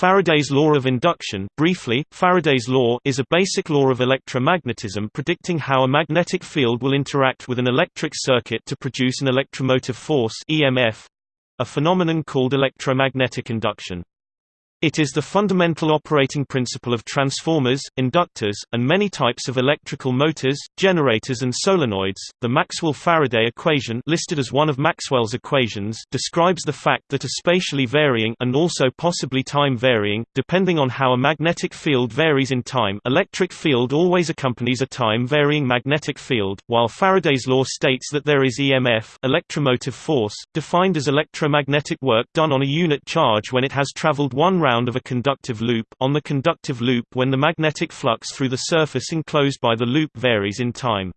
Faraday's law of induction briefly, Faraday's law is a basic law of electromagnetism predicting how a magnetic field will interact with an electric circuit to produce an electromotive force EMF, a phenomenon called electromagnetic induction. It is the fundamental operating principle of transformers, inductors, and many types of electrical motors, generators and solenoids. The Maxwell-Faraday equation, listed as one of Maxwell's equations, describes the fact that a spatially varying and also possibly time varying, depending on how a magnetic field varies in time, electric field always accompanies a time varying magnetic field, while Faraday's law states that there is EMF, electromotive force, defined as electromagnetic work done on a unit charge when it has traveled one round of a conductive loop on the conductive loop when the magnetic flux through the surface enclosed by the loop varies in time.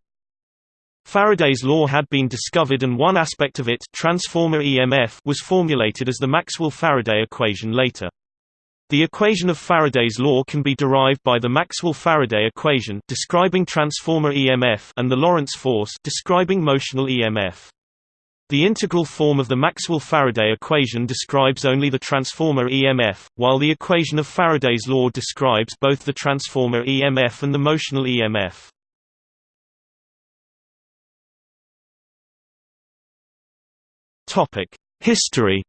Faraday's law had been discovered and one aspect of it transformer EMF was formulated as the Maxwell-Faraday equation later. The equation of Faraday's law can be derived by the Maxwell-Faraday equation describing transformer EMF and the Lorentz force describing motional EMF. The integral form of the Maxwell-Faraday equation describes only the transformer EMF, while the equation of Faraday's law describes both the transformer EMF and the motional EMF. History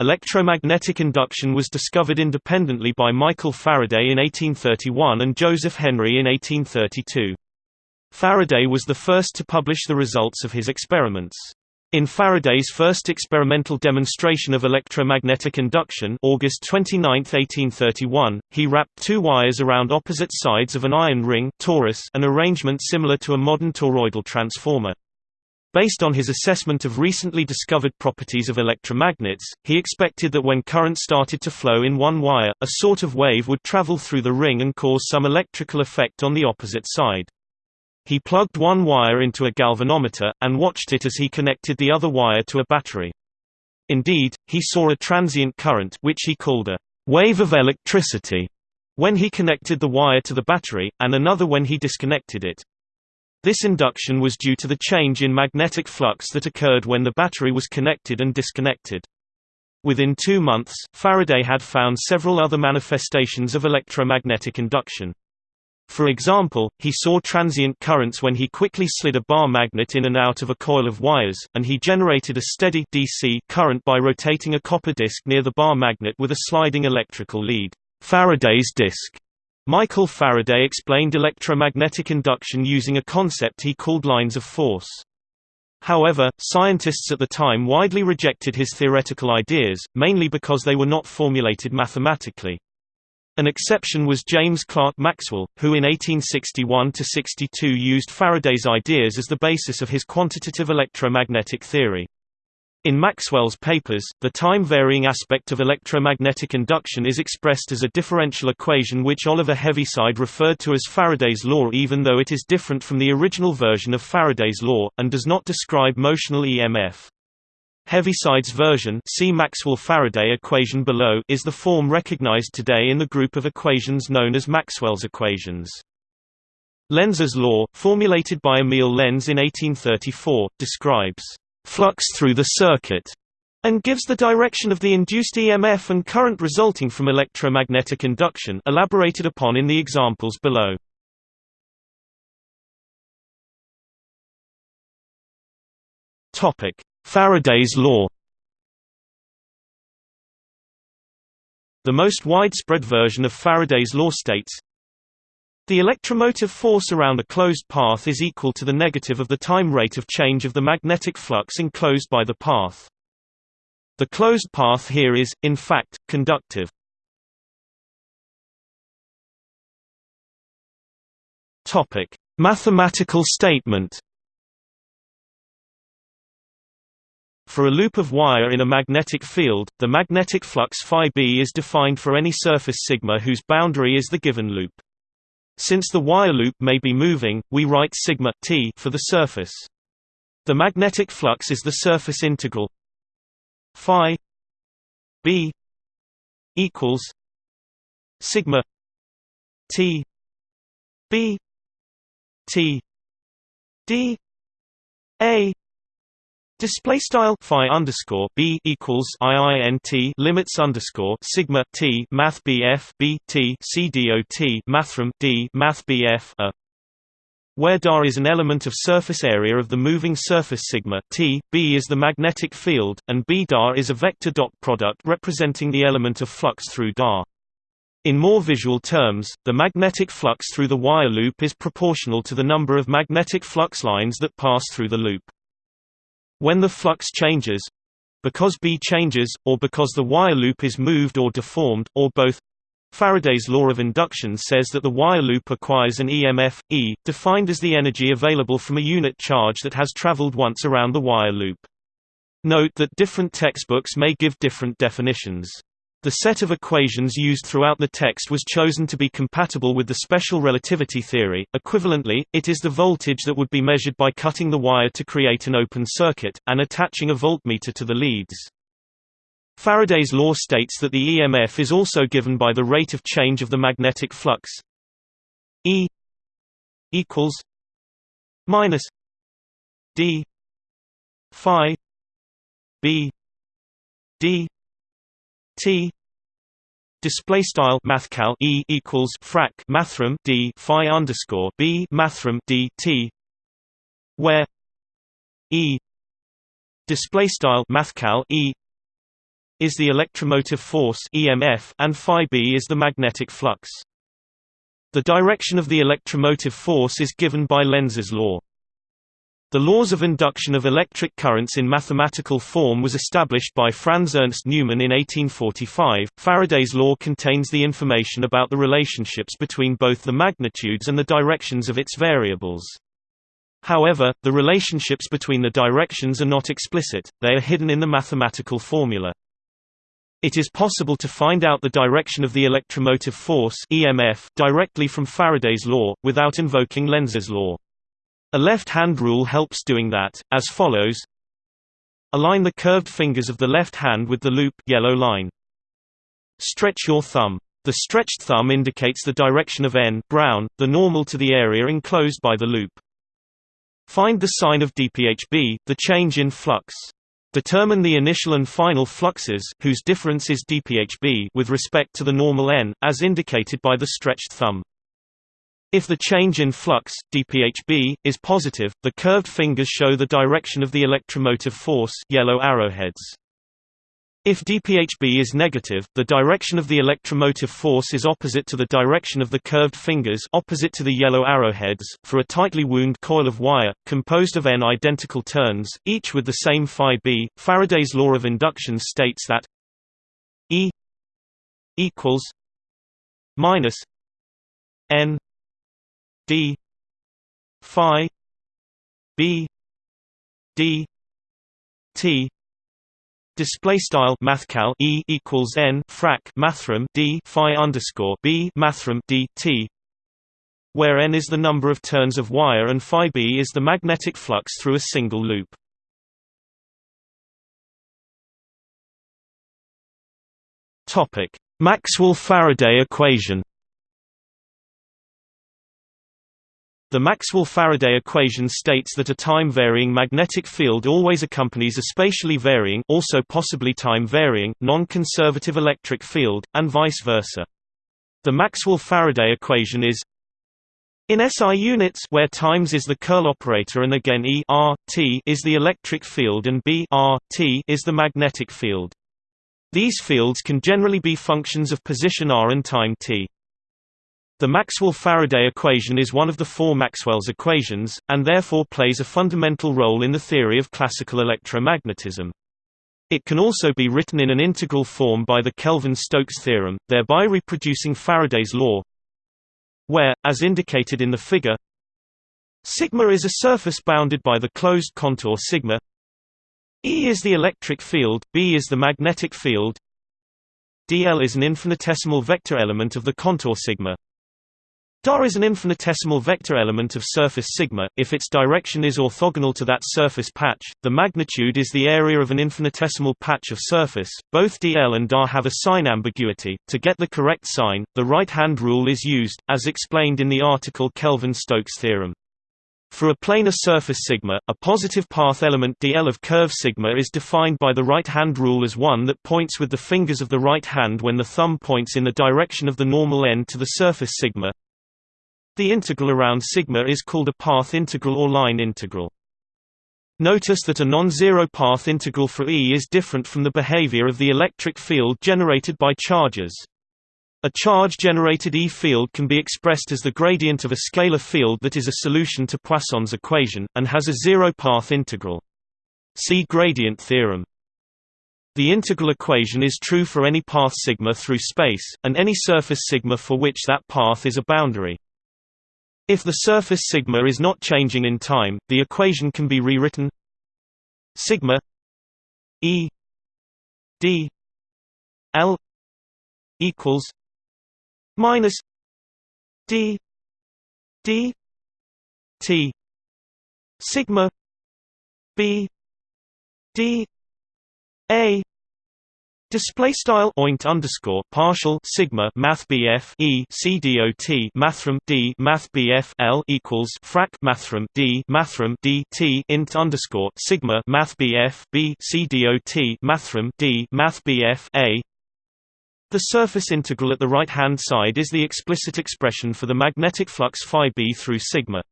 Electromagnetic induction was discovered independently by Michael Faraday in 1831 and Joseph Henry in 1832. Faraday was the first to publish the results of his experiments. In Faraday's first experimental demonstration of electromagnetic induction August 29, 1831, he wrapped two wires around opposite sides of an iron ring torus, an arrangement similar to a modern toroidal transformer. Based on his assessment of recently discovered properties of electromagnets, he expected that when current started to flow in one wire, a sort of wave would travel through the ring and cause some electrical effect on the opposite side. He plugged one wire into a galvanometer, and watched it as he connected the other wire to a battery. Indeed, he saw a transient current which he called a wave of electricity when he connected the wire to the battery, and another when he disconnected it. This induction was due to the change in magnetic flux that occurred when the battery was connected and disconnected. Within two months, Faraday had found several other manifestations of electromagnetic induction. For example, he saw transient currents when he quickly slid a bar magnet in and out of a coil of wires, and he generated a steady DC current by rotating a copper disc near the bar magnet with a sliding electrical lead. Faraday's disc. Michael Faraday explained electromagnetic induction using a concept he called lines of force. However, scientists at the time widely rejected his theoretical ideas, mainly because they were not formulated mathematically. An exception was James Clerk Maxwell, who in 1861–62 used Faraday's ideas as the basis of his quantitative electromagnetic theory. In Maxwell's papers, the time-varying aspect of electromagnetic induction is expressed as a differential equation which Oliver Heaviside referred to as Faraday's law even though it is different from the original version of Faraday's law, and does not describe motional EMF. Heaviside's version see Maxwell-Faraday equation below is the form recognized today in the group of equations known as Maxwell's equations. Lenz's law, formulated by Emil Lenz in 1834, describes flux through the circuit and gives the direction of the induced EMF and current resulting from electromagnetic induction elaborated upon in the examples below. Topic: Faraday's law The most widespread version of Faraday's law states, the electromotive force around a closed path is equal to the negative of the time rate of change of the magnetic flux enclosed by the path. The closed path here is, in fact, conductive. Mathematical statement For a loop of wire in a magnetic field, the magnetic flux phi b is defined for any surface sigma whose boundary is the given loop. Since the wire loop may be moving, we write sigma t for the surface. The magnetic flux is the surface integral phi b equals sigma t b t d a Display style phi underscore b equals iint limits underscore sigma t math bf b t c dot mathrm d math a where dar is an element of surface area of the moving surface sigma t, b is the magnetic field, and b dar is a vector dot product representing the element of flux through dar. In more visual terms, the magnetic flux through the wire loop is proportional to the number of magnetic flux lines that pass through the loop. When the flux changes because B changes, or because the wire loop is moved or deformed, or both Faraday's law of induction says that the wire loop acquires an EMF, E, defined as the energy available from a unit charge that has traveled once around the wire loop. Note that different textbooks may give different definitions. The set of equations used throughout the text was chosen to be compatible with the special relativity theory. Equivalently, it is the voltage that would be measured by cutting the wire to create an open circuit, and attaching a voltmeter to the leads. Faraday's law states that the EMF is also given by the rate of change of the magnetic flux E equals minus D phi B D T display style mathcal E equals frac mathrm D phi underscore B mathrm D T where E display style mathcal E is the electromotive force EMF and phi b is the magnetic flux. The direction of the electromotive force is given by Lenz's law. The laws of induction of electric currents in mathematical form was established by Franz Ernst Neumann in 1845. Faraday's law contains the information about the relationships between both the magnitudes and the directions of its variables. However, the relationships between the directions are not explicit, they are hidden in the mathematical formula. It is possible to find out the direction of the electromotive force EMF directly from Faraday's law, without invoking Lenz's law. A left-hand rule helps doing that, as follows Align the curved fingers of the left hand with the loop yellow line. Stretch your thumb. The stretched thumb indicates the direction of n brown, the normal to the area enclosed by the loop. Find the sign of dPHB, the change in flux. Determine the initial and final fluxes whose difference is dPHB with respect to the normal n, as indicated by the stretched thumb. If the change in flux, dPHB, is positive, the curved fingers show the direction of the electromotive force yellow arrowheads. If dPHB is negative, the direction of the electromotive force is opposite to the direction of the curved fingers opposite to the yellow arrowheads. For a tightly wound coil of wire, composed of n identical turns, each with the same phi b, Faraday's law of induction states that E equals minus n d phi b d t. Display style mathcal e equals n frac mathrm d phi underscore b mathrm d t where n is the number of turns of wire and phi b is the magnetic flux through a single loop. Topic maxwell faraday equation The Maxwell-Faraday equation states that a time-varying magnetic field always accompanies a spatially varying also possibly time-varying, non-conservative electric field, and vice versa. The Maxwell-Faraday equation is in SI units where times is the curl operator and again E r, t is the electric field and B r, t is the magnetic field. These fields can generally be functions of position r and time t. The Maxwell-Faraday equation is one of the four Maxwell's equations, and therefore plays a fundamental role in the theory of classical electromagnetism. It can also be written in an integral form by the Kelvin-Stokes theorem, thereby reproducing Faraday's law where, as indicated in the figure, sigma is a surface bounded by the closed contour sigma E is the electric field, B is the magnetic field dl is an infinitesimal vector element of the contour sigma Dar is an infinitesimal vector element of surface sigma. If its direction is orthogonal to that surface patch, the magnitude is the area of an infinitesimal patch of surface. Both dl and dar have a sign ambiguity. To get the correct sign, the right-hand rule is used, as explained in the article Kelvin-Stokes theorem. For a planar surface sigma, a positive path element dl of curve sigma is defined by the right-hand rule as one that points with the fingers of the right hand when the thumb points in the direction of the normal end to the surface sigma. The integral around sigma is called a path integral or line integral. Notice that a non-zero path integral for E is different from the behavior of the electric field generated by charges. A charge-generated E field can be expressed as the gradient of a scalar field that is a solution to Poisson's equation, and has a zero-path integral. See gradient theorem. The integral equation is true for any path sigma through space, and any surface sigma for which that path is a boundary. If the surface sigma is not changing in time, the equation can be rewritten. Sigma E d L equals minus d d t sigma b d a Display style oint underscore partial sigma math BF E C D O T mathrm D math BF L equals frac mathrm D mathrm D T int underscore sigma math BF B C D O T mathrm D math BF A the surface integral at the right-hand side is the explicit expression for the magnetic flux phi b through sigma.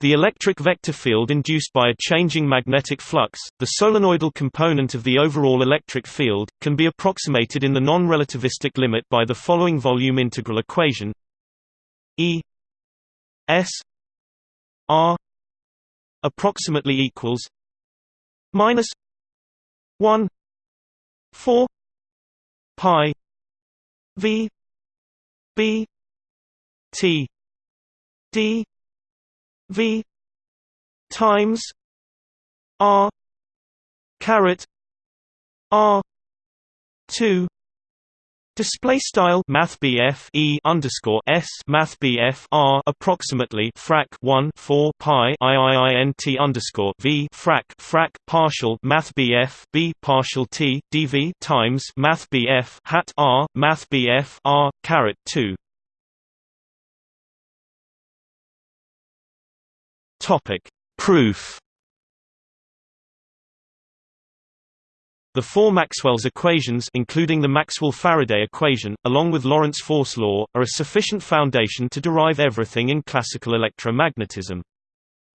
The electric vector field induced by a changing magnetic flux, the solenoidal component of the overall electric field, can be approximated in the non-relativistic limit by the following volume integral equation. E S R approximately equals minus 1 4 pi v b t d v times r caret r 2 Display style Math E underscore S Math R approximately frac one four pi IIINT underscore V frac frac partial Math B partial T DV times Math hat R Math R caret two Topic Proof The four Maxwell's equations including the Maxwell-Faraday equation, along with Lorentz force law, are a sufficient foundation to derive everything in classical electromagnetism.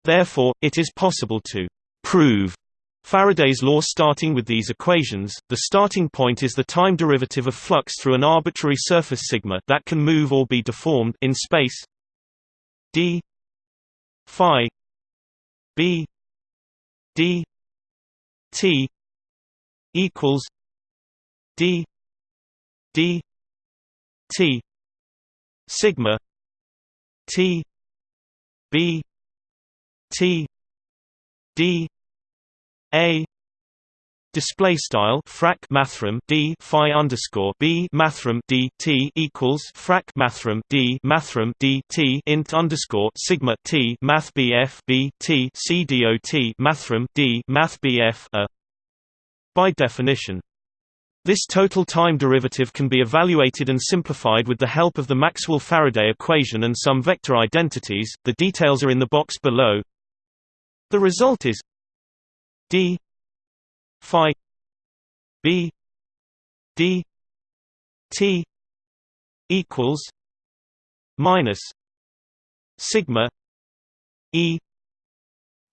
Therefore, it is possible to «prove» Faraday's law starting with these equations. The starting point is the time derivative of flux through an arbitrary surface sigma that can move or be deformed in space d phi b d t equals D D T sigma T B T D A Display style frac mathrm d phi underscore b mathrm d t equals frac mathrm d mathrm d t int underscore sigma t math bf b t c dot mathrm d math bf a by definition. This total time derivative can be evaluated and simplified with the help of the Maxwell-Faraday equation and some vector identities, the details are in the box below. The result is d phi b d t equals minus sigma e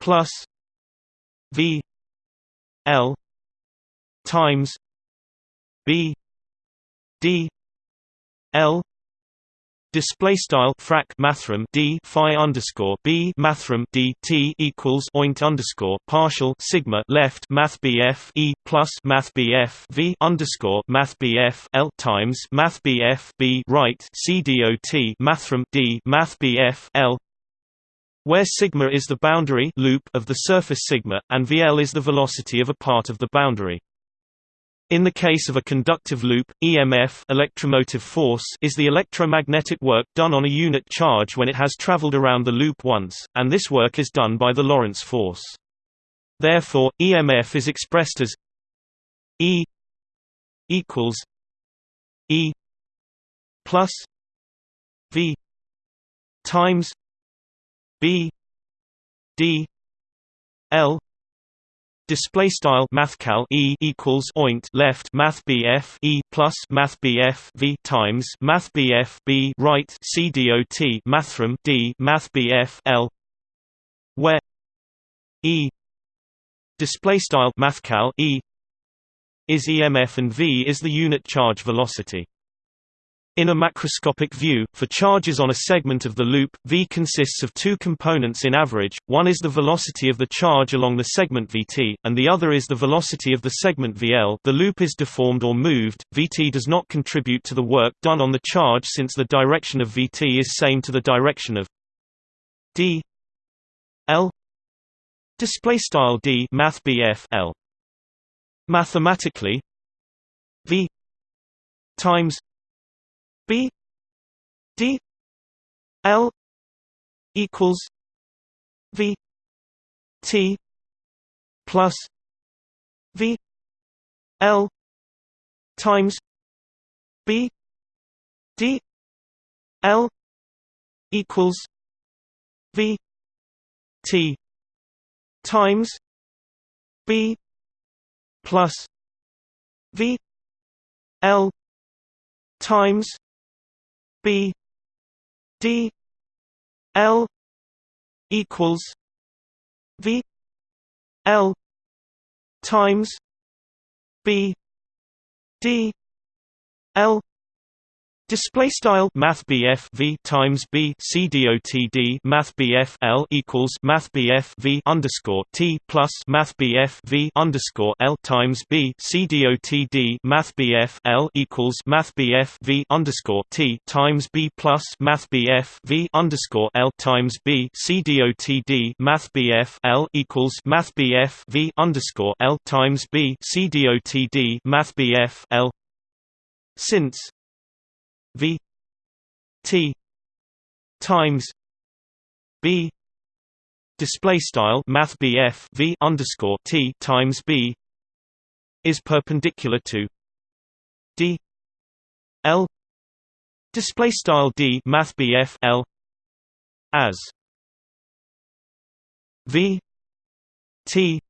plus v l times B D L Display style frac mathrm d phi underscore b mathrm d t equals oint underscore partial sigma left math bf e plus math bf v underscore math bf l times math bf b right c dot mathrm d math bf l where sigma is the boundary loop of the surface sigma, and vl is the velocity of a part of the boundary. In the case of a conductive loop, EMF electromotive force is the electromagnetic work done on a unit charge when it has traveled around the loop once, and this work is done by the Lorentz force. Therefore, EMF is expressed as E equals E plus V times B D L Display style mathcal e equals oint left math bf e plus math bf v times math bf b right c dot mathrm d math bf l where e display style mathcal e is EMF and v is the unit charge velocity. In a macroscopic view, for charges on a segment of the loop, v consists of two components in average, one is the velocity of the charge along the segment vt, and the other is the velocity of the segment vl the loop is deformed or moved, vt does not contribute to the work done on the charge since the direction of vt is same to the direction of d l. Display style d l. Mathematically v times B D L equals V T plus V L times B D L equals V T times B plus V L times B D L equals V L times B D L Display style Math V times B C D O T D Math L equals Math V underscore T plus Math V underscore L times B C D O T D Math L equals Math V underscore T times B plus Math V underscore L times B C D O T D Math L equals Math V underscore L times B C D O T D Math L since V T times B display style math BF V underscore T times B is perpendicular to D L display style D math BF L as V T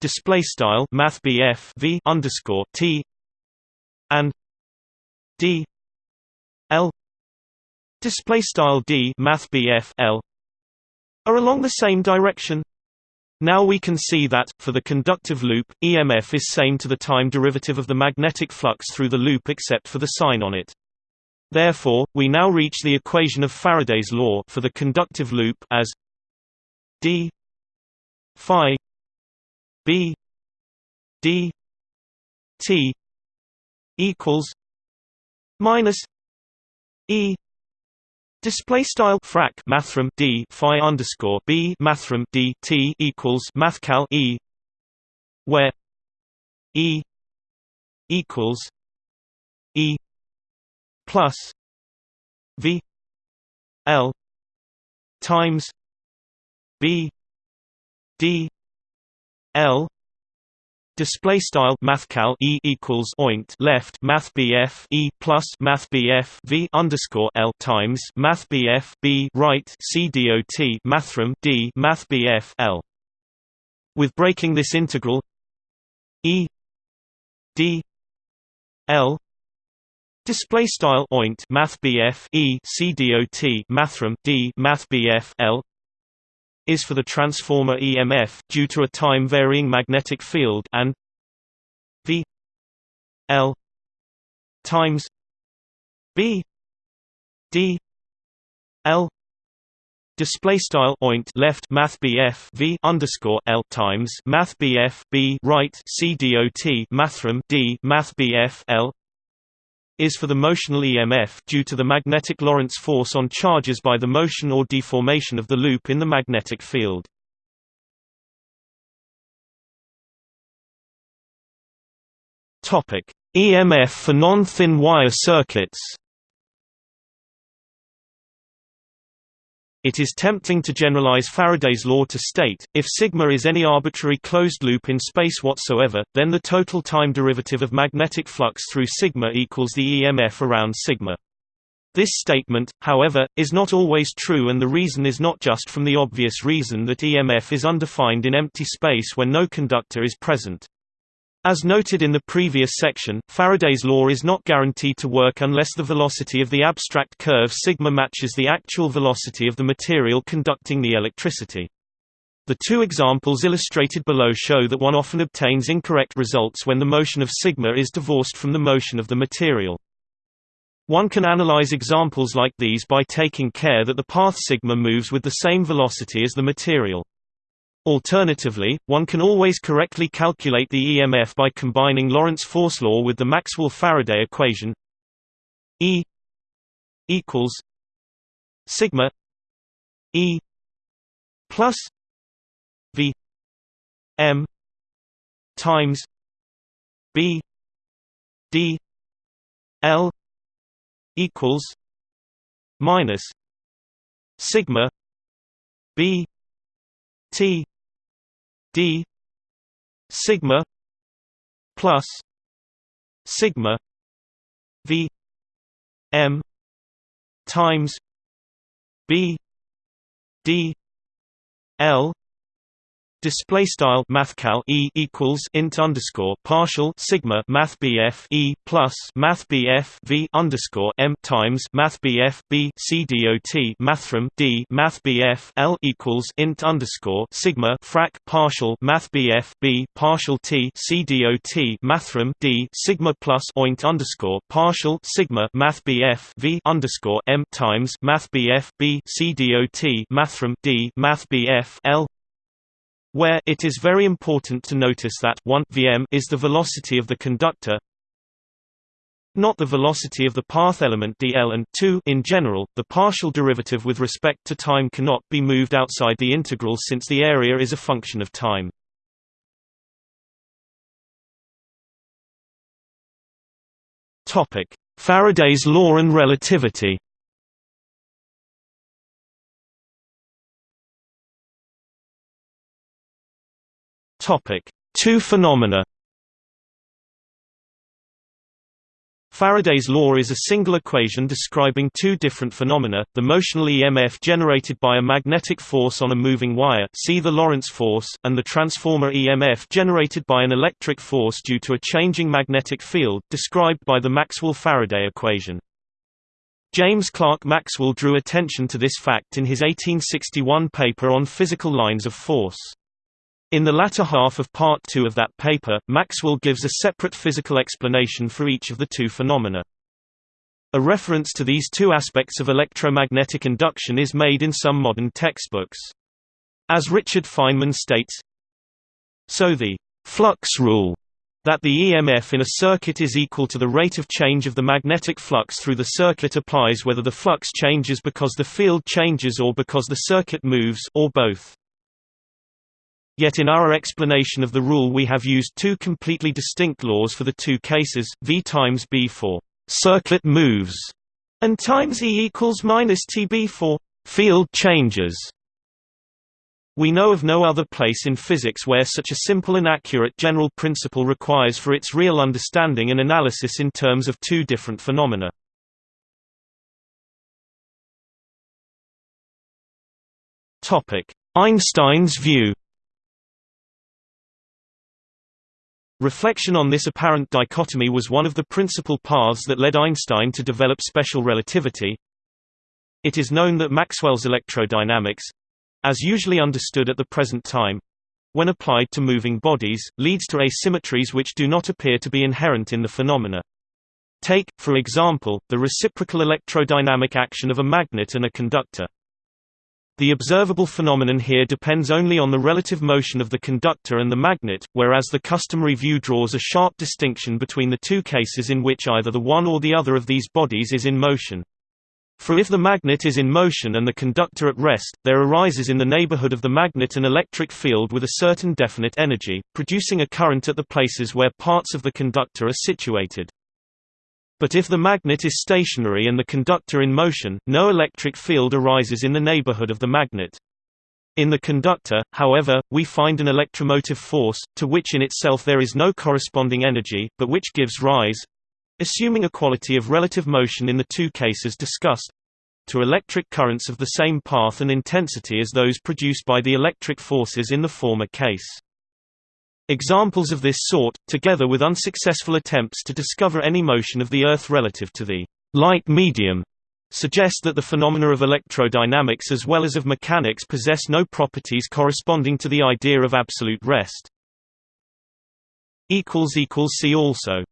display style math BF V underscore T and D display style D math BF L are along the same direction. Now we can see that, for the conductive loop, EMF is same to the time derivative of the magnetic flux through the loop except for the sign on it. Therefore, we now reach the equation of Faraday's law for the conductive loop as d phi b d t equals minus E display style frac mathrm D phi underscore B mathrm D T equals mathcal E where E equals E plus V L times B D L Display style mathcal e equals oint left math bf e plus math bf v underscore l times math bf b right c dot mathrm d math bf l. With breaking this integral e d l display style oint math bf e c dot mathrm d math bf l is for the transformer EMF due to a time-varying magnetic field and V L times B D L Display style oint left math BF V underscore L times math BF B right C dot mathrm D math BF L is for the motional EMF due to the magnetic Lorentz force on charges by the motion or deformation of the loop in the magnetic field. EMF for non-thin wire circuits It is tempting to generalize Faraday's law to state, if sigma is any arbitrary closed loop in space whatsoever, then the total time derivative of magnetic flux through sigma equals the EMF around sigma. This statement, however, is not always true and the reason is not just from the obvious reason that EMF is undefined in empty space when no conductor is present. As noted in the previous section, Faraday's law is not guaranteed to work unless the velocity of the abstract curve sigma matches the actual velocity of the material conducting the electricity. The two examples illustrated below show that one often obtains incorrect results when the motion of sigma is divorced from the motion of the material. One can analyze examples like these by taking care that the path sigma moves with the same velocity as the material. Alternatively, one can always correctly calculate the EMF by combining Lorentz force law with the Maxwell-Faraday equation E equals sigma E plus V M times B D L equals minus sigma b t d sigma plus sigma v m times b d l Display style mathcal e equals int underscore partial sigma math bf e plus math bf v underscore m times math bf b c dot mathrm d math bf l equals int underscore sigma frac partial math bf b partial t c dot mathrm d sigma plus oint underscore partial sigma math bf v underscore m times math bf b c dot mathrm d math bf l where it is very important to notice that 1 vm is the velocity of the conductor not the velocity of the path element dl and 2 in general the partial derivative with respect to time cannot be moved outside the integral since the area is a function of time. Topic. Faraday's law and relativity Topic: Two phenomena. Faraday's law is a single equation describing two different phenomena, the motional EMF generated by a magnetic force on a moving wire see the Lorentz force, and the transformer EMF generated by an electric force due to a changing magnetic field, described by the Maxwell-Faraday equation. James Clerk Maxwell drew attention to this fact in his 1861 paper on physical lines of force. In the latter half of Part 2 of that paper, Maxwell gives a separate physical explanation for each of the two phenomena. A reference to these two aspects of electromagnetic induction is made in some modern textbooks. As Richard Feynman states, So the flux rule that the EMF in a circuit is equal to the rate of change of the magnetic flux through the circuit applies whether the flux changes because the field changes or because the circuit moves or both. Yet in our explanation of the rule we have used two completely distinct laws for the two cases, V times B for circuit moves and times E equals minus TB for field changes. We know of no other place in physics where such a simple and accurate general principle requires for its real understanding and analysis in terms of two different phenomena. Einstein's view Reflection on this apparent dichotomy was one of the principal paths that led Einstein to develop special relativity. It is known that Maxwell's electrodynamics—as usually understood at the present time, when applied to moving bodies, leads to asymmetries which do not appear to be inherent in the phenomena. Take, for example, the reciprocal electrodynamic action of a magnet and a conductor. The observable phenomenon here depends only on the relative motion of the conductor and the magnet, whereas the customary view draws a sharp distinction between the two cases in which either the one or the other of these bodies is in motion. For if the magnet is in motion and the conductor at rest, there arises in the neighborhood of the magnet an electric field with a certain definite energy, producing a current at the places where parts of the conductor are situated. But if the magnet is stationary and the conductor in motion, no electric field arises in the neighborhood of the magnet. In the conductor, however, we find an electromotive force, to which in itself there is no corresponding energy, but which gives rise assuming equality of relative motion in the two cases discussed to electric currents of the same path and intensity as those produced by the electric forces in the former case. Examples of this sort, together with unsuccessful attempts to discover any motion of the Earth relative to the light medium, suggest that the phenomena of electrodynamics as well as of mechanics possess no properties corresponding to the idea of absolute rest. See also